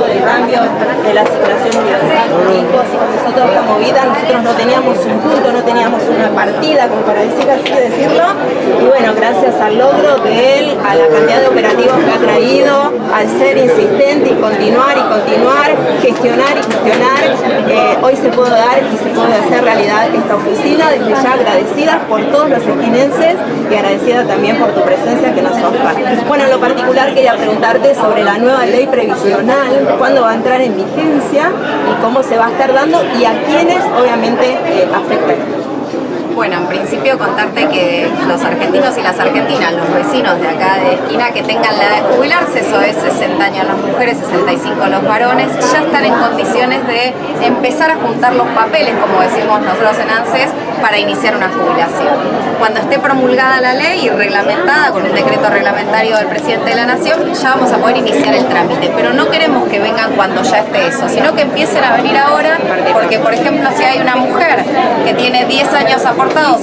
del cambio de la asignación universal con hijos y toda esta movida, nosotros no teníamos un punto, no teníamos una partida, como para decir así decirlo, y bueno, gracias al logro de él, a la cantidad de operativos que ha traído, al ser insistente y continuar y continuar, gestionar y gestionar, eh, hoy se puede dar y se puede hacer realidad esta oficina, desde ya agradecida por todos los esquinenses y agradecida también por tu presencia que nos honra. Bueno, en lo particular quería preguntarte sobre la nueva ley previsional, cuándo va a entrar en vigencia y cómo se va a estar dando y a quiénes obviamente eh, afecta bueno, en principio contarte que los argentinos y las argentinas, los vecinos de acá de esquina que tengan la edad de jubilarse, eso es 60 años las mujeres, 65 los varones, ya están en condiciones de empezar a juntar los papeles, como decimos nosotros en ANSES, para iniciar una jubilación. Cuando esté promulgada la ley y reglamentada con un decreto reglamentario del presidente de la Nación, ya vamos a poder iniciar el trámite, pero no queremos que vengan cuando ya esté eso, sino que empiecen a venir ahora, porque por ejemplo si hay una mujer que tiene 10 años a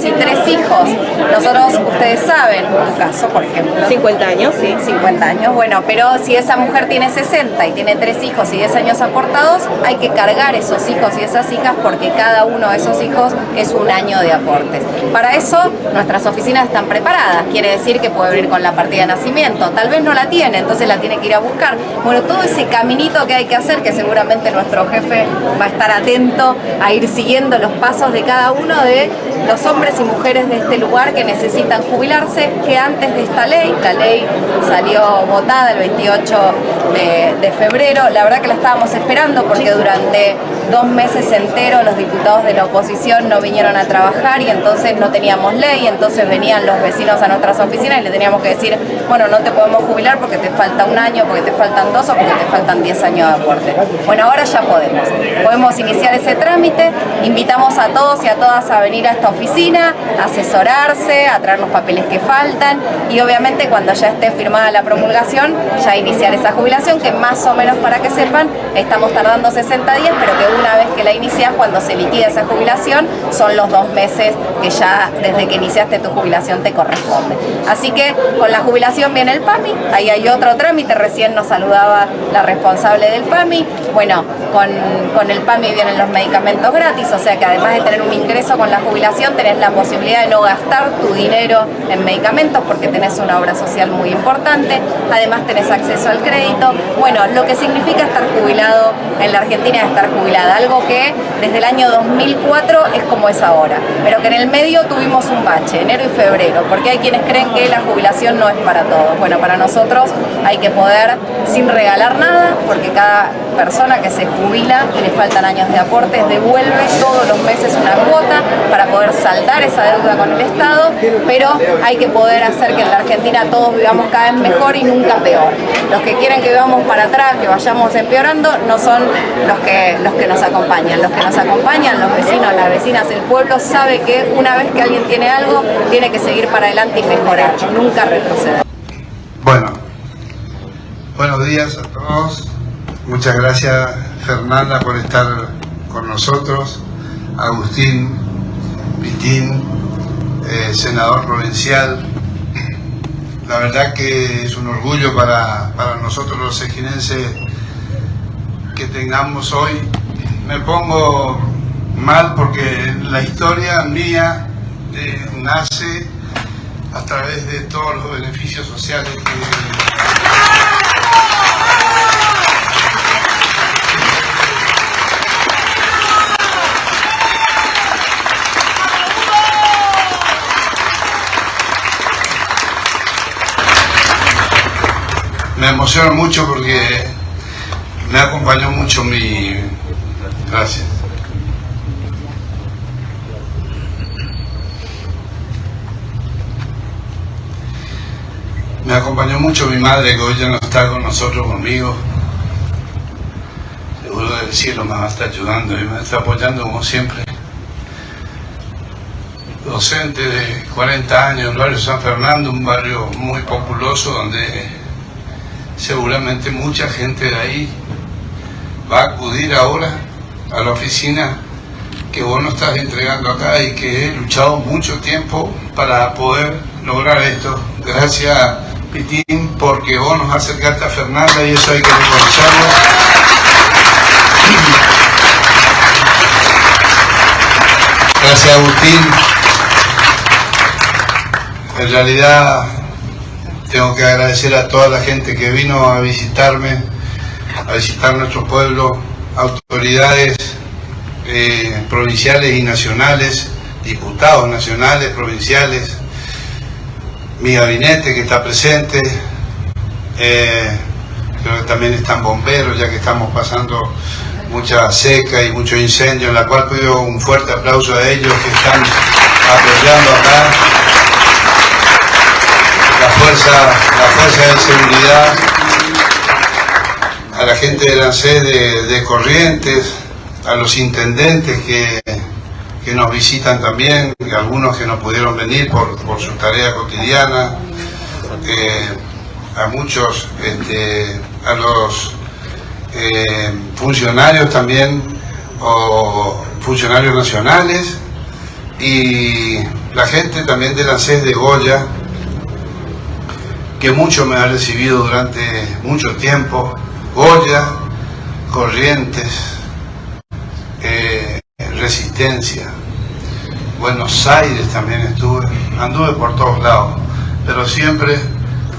y tres hijos, nosotros, ustedes saben, tu caso, por ejemplo. 50 años, sí. 50 años, bueno, pero si esa mujer tiene 60 y tiene tres hijos y 10 años aportados, hay que cargar esos hijos y esas hijas porque cada uno de esos hijos es un año de aportes. Para eso, nuestras oficinas están preparadas, quiere decir que puede venir con la partida de nacimiento, tal vez no la tiene, entonces la tiene que ir a buscar. Bueno, todo ese caminito que hay que hacer, que seguramente nuestro jefe va a estar atento a ir siguiendo los pasos de cada uno de los hombres y mujeres de este lugar que necesitan jubilarse, que antes de esta ley, la ley salió votada el 28 de, de febrero, la verdad que la estábamos esperando porque durante dos meses enteros los diputados de la oposición no vinieron a trabajar y entonces no teníamos ley, entonces venían los vecinos a nuestras oficinas y le teníamos que decir, bueno, no te podemos jubilar porque te falta un año, porque te faltan dos o porque te faltan diez años de aporte. Bueno, ahora ya podemos. Podemos iniciar ese trámite, invitamos a todos y a todas a venir a esta oficina, a asesorarse, a traer los papeles que faltan y obviamente cuando ya esté firmada la promulgación, ya iniciar esa jubilación que más o menos para que sepan, estamos tardando 60 días, pero que una vez que la inicias, cuando se liquida esa jubilación, son los dos meses que ya desde que iniciaste tu jubilación te corresponde. Así que con la jubilación viene el PAMI, ahí hay otro trámite, recién nos saludaba la responsable del PAMI, bueno, con, con el PAMI vienen los medicamentos gratis, o sea que además de tener un ingreso con la jubilación, tenés la posibilidad de no gastar tu dinero en medicamentos porque tenés una obra social muy importante, además tenés acceso al crédito, bueno, lo que significa estar jubilado en la Argentina es estar jubilada algo que desde el año 2004 es como es ahora, pero que en el medio tuvimos un bache, enero y febrero, porque hay quienes creen que la jubilación no es para todos. Bueno, para nosotros hay que poder, sin regalar nada, porque cada persona que se jubila y le faltan años de aportes, devuelve todos los meses una cuota para poder saldar esa deuda con el Estado, pero hay que poder hacer que en la Argentina todos vivamos cada vez mejor y nunca peor. Los que quieren que vivamos para atrás, que vayamos empeorando, no son los que, los que nos acompañan. Los que nos acompañan, los vecinos, las vecinas, el pueblo sabe que una vez que alguien tiene algo, tiene que seguir para adelante y mejorar, nunca retroceder. Bueno, buenos días a todos. Muchas gracias Fernanda por estar con nosotros. Agustín Pitín, eh, senador provincial. La verdad que es un orgullo para, para nosotros los eginenses que tengamos hoy me pongo mal porque la historia mía eh, nace a través de todos los beneficios sociales que... Me emociona mucho porque me acompañó mucho mi, Gracias. Me acompañó mucho mi madre, que hoy ya no está con nosotros, conmigo. Seguro del cielo me va a estar ayudando y me está apoyando como siempre. Docente de 40 años en el barrio San Fernando, un barrio muy populoso donde seguramente mucha gente de ahí va a acudir ahora a la oficina que vos nos estás entregando acá y que he luchado mucho tiempo para poder lograr esto. Gracias Pitín porque vos nos acercaste a Fernanda y eso hay que reconocerlo. Gracias Agustín. En realidad tengo que agradecer a toda la gente que vino a visitarme, a visitar nuestro pueblo, autoridades eh, provinciales y nacionales, diputados nacionales, provinciales, mi gabinete que está presente, eh, creo que también están bomberos ya que estamos pasando mucha seca y mucho incendio, en la cual pido un fuerte aplauso a ellos que están apoyando acá fuerza, la fuerza de seguridad, a la gente de la sede de, Corrientes, a los intendentes que, que nos visitan también, algunos que no pudieron venir por, por su tarea cotidiana, eh, a muchos, este, a los eh, funcionarios también, o funcionarios nacionales, y la gente también de la SES de Goya, que mucho me ha recibido durante mucho tiempo, Goya, Corrientes, eh, Resistencia, Buenos Aires también estuve, anduve por todos lados, pero siempre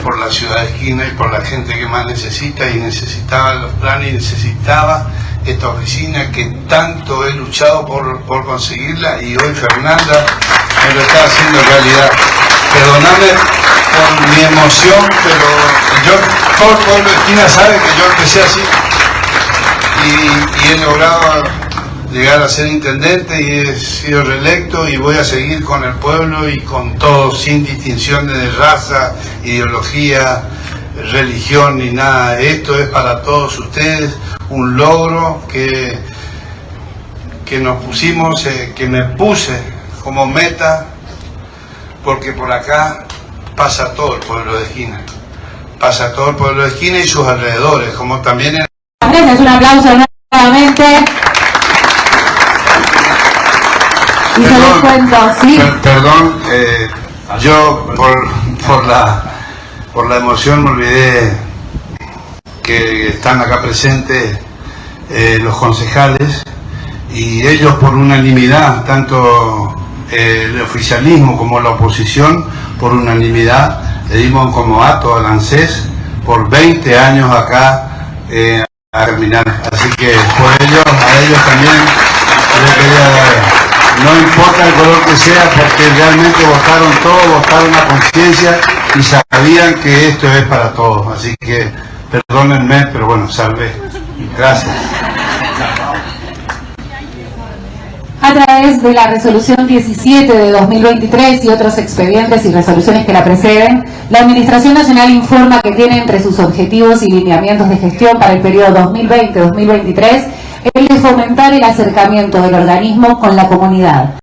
por la ciudad de esquina y por la gente que más necesita y necesitaba los planes y necesitaba esta oficina que tanto he luchado por, por conseguirla y hoy Fernanda me lo está haciendo realidad. Perdóname por mi emoción, pero yo, todo el pueblo de esquina sabe que yo empecé así y, y he logrado llegar a ser intendente y he sido reelecto y voy a seguir con el pueblo y con todos sin distinciones de raza, ideología, religión ni nada. Esto es para todos ustedes un logro que, que nos pusimos, eh, que me puse como meta, porque por acá pasa todo el pueblo de esquina. Pasa todo el pueblo de esquina y sus alrededores, como también en... Gracias, un aplauso nuevamente. Y se los cuento, ¿sí? Per- Perdón, eh, yo por, por, la, por la emoción me olvidé que están acá presentes eh, los concejales y ellos por unanimidad, tanto el oficialismo como la oposición, por unanimidad le dimos como acto al ANSES por 20 años acá eh, a terminar. Así que por ellos, a ellos también les quería dar. No importa el color que sea, porque realmente votaron todo, votaron a conciencia y sabían que esto es para todos. Así que perdónenme, pero bueno, salvé. Gracias. A través de la resolución 17 de 2023 y otros expedientes y resoluciones que la preceden, la Administración Nacional informa que tiene entre sus objetivos y lineamientos de gestión para el periodo 2020-2023 el de fomentar el acercamiento del organismo con la comunidad,